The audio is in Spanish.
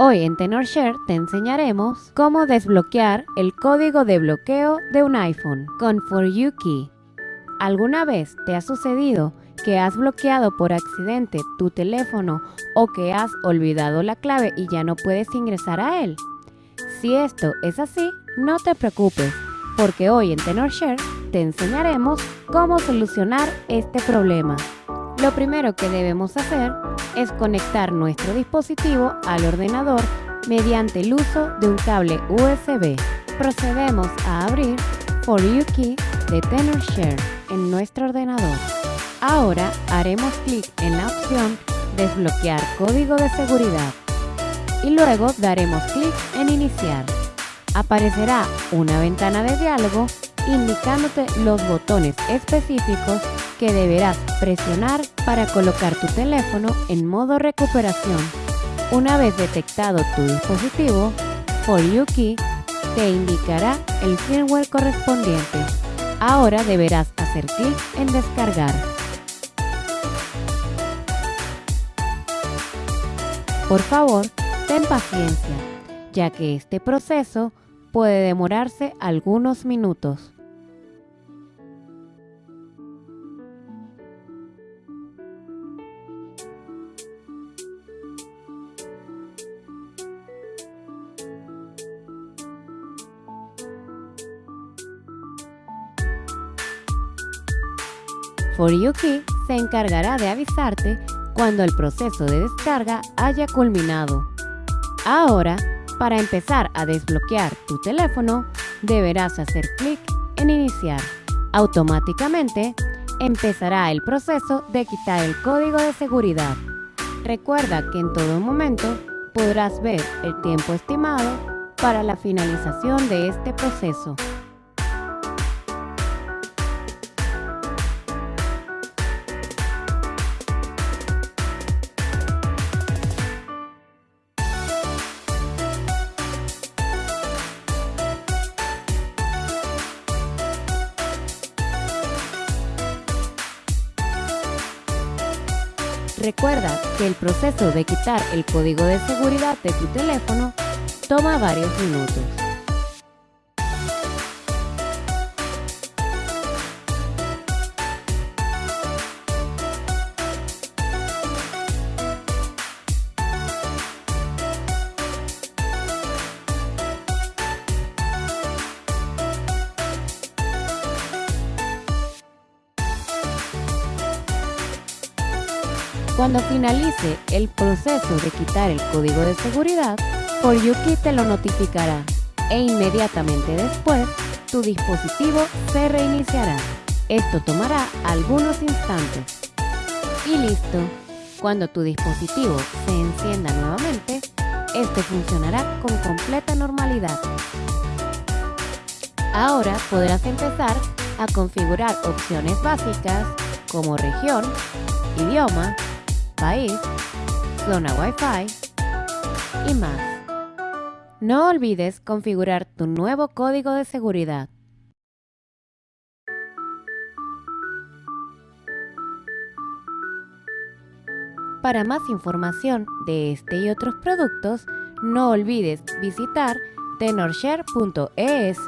Hoy en TenorShare te enseñaremos cómo desbloquear el código de bloqueo de un iPhone con For Key. ¿Alguna vez te ha sucedido que has bloqueado por accidente tu teléfono o que has olvidado la clave y ya no puedes ingresar a él? Si esto es así, no te preocupes, porque hoy en TenorShare te enseñaremos cómo solucionar este problema. Lo primero que debemos hacer es conectar nuestro dispositivo al ordenador mediante el uso de un cable USB. Procedemos a abrir For You Key de TenorShare en nuestro ordenador. Ahora haremos clic en la opción Desbloquear código de seguridad y luego daremos clic en Iniciar. Aparecerá una ventana de diálogo indicándote los botones específicos que deberás presionar para colocar tu teléfono en modo recuperación. Una vez detectado tu dispositivo, For Key te indicará el firmware correspondiente. Ahora deberás hacer clic en descargar. Por favor, ten paciencia, ya que este proceso puede demorarse algunos minutos. For You Key se encargará de avisarte cuando el proceso de descarga haya culminado. Ahora, para empezar a desbloquear tu teléfono, deberás hacer clic en Iniciar. Automáticamente, empezará el proceso de quitar el código de seguridad. Recuerda que en todo momento podrás ver el tiempo estimado para la finalización de este proceso. Recuerda que el proceso de quitar el código de seguridad de tu teléfono toma varios minutos. Cuando finalice el proceso de quitar el código de seguridad, ForYuki te lo notificará e inmediatamente después tu dispositivo se reiniciará. Esto tomará algunos instantes. Y listo. Cuando tu dispositivo se encienda nuevamente, este funcionará con completa normalidad. Ahora podrás empezar a configurar opciones básicas como región, idioma, país, zona Wi-Fi y más. No olvides configurar tu nuevo código de seguridad. Para más información de este y otros productos, no olvides visitar tenorshare.es.